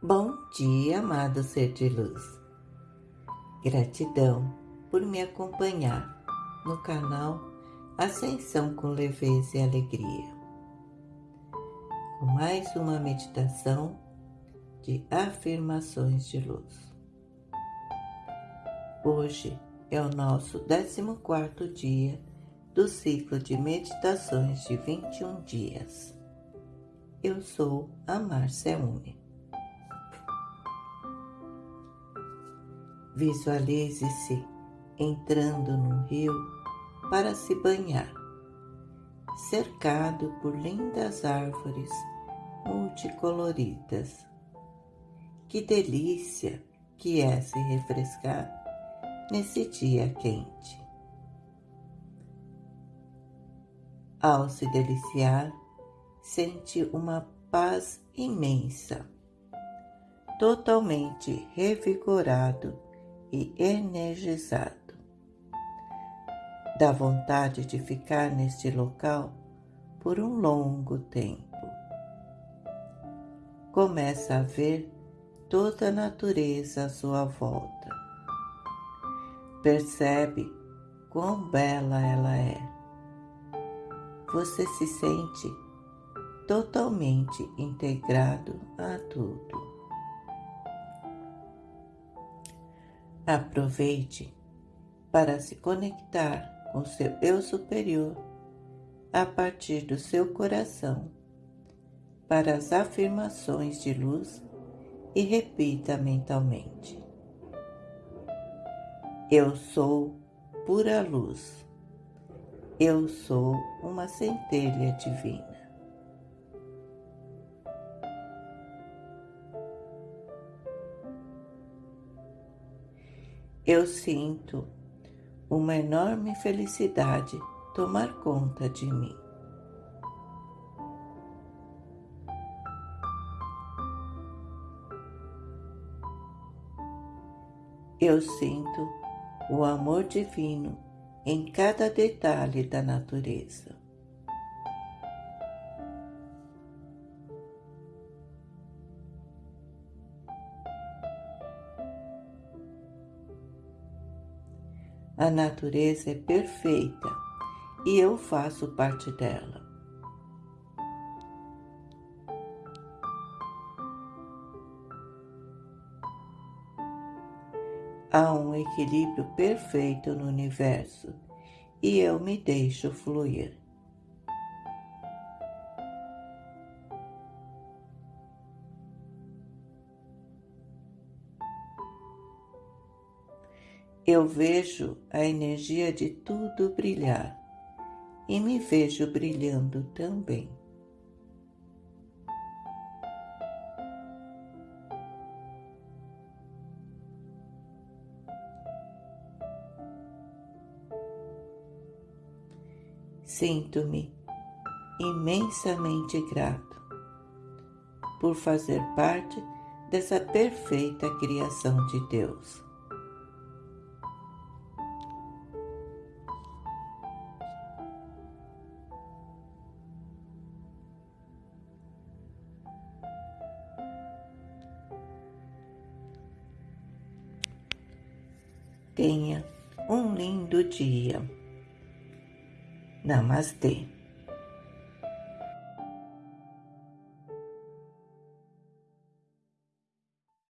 Bom dia, amado ser de luz. Gratidão por me acompanhar no canal Ascensão com Leveza e Alegria. Com mais uma meditação de afirmações de luz. Hoje é o nosso 14 dia do ciclo de meditações de 21 dias. Eu sou a Márcia Uni. Visualize-se entrando no rio para se banhar, cercado por lindas árvores multicoloridas. Que delícia que é se refrescar nesse dia quente. Ao se deliciar, sente uma paz imensa, totalmente revigorado e energizado. Dá vontade de ficar neste local por um longo tempo. Começa a ver toda a natureza à sua volta. Percebe quão bela ela é. Você se sente totalmente integrado a tudo. Aproveite para se conectar com seu eu superior a partir do seu coração para as afirmações de luz e repita mentalmente: Eu sou pura luz. Eu sou uma centelha divina. Eu sinto uma enorme felicidade tomar conta de mim. Eu sinto o amor divino em cada detalhe da natureza. A natureza é perfeita e eu faço parte dela. Há um equilíbrio perfeito no universo e eu me deixo fluir. Eu vejo a energia de tudo brilhar e me vejo brilhando também. Sinto-me imensamente grato por fazer parte dessa perfeita criação de Deus. Tenha um lindo dia. Namastê.